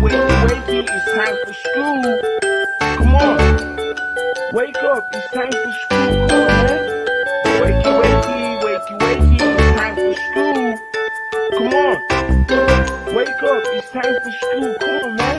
Wakey, wakey, it's time for school. Come on, wake up, it's time for school. Come on, man. Wakey, wakey, wakey, wakey, it's time for school. Come on, wake up, it's time for school. Come on, man.